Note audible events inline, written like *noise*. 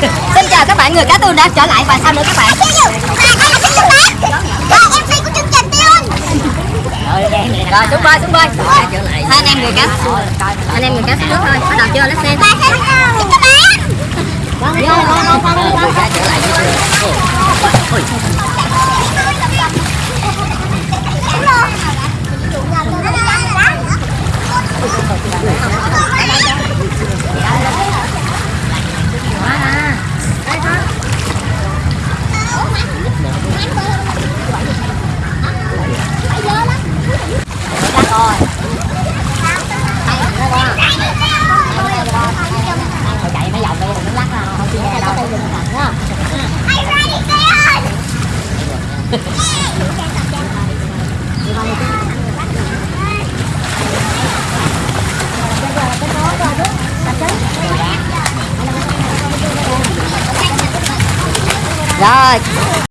*laughs* bạn người cá tương đã trở lại và sao nữa các bạn? Rồi xuống bơi xuống bơi. Hai anh em người cá anh em người cá xuống nước thôi. Bắt đầu chưa let's xem vô vô vô con đi con chạy rồi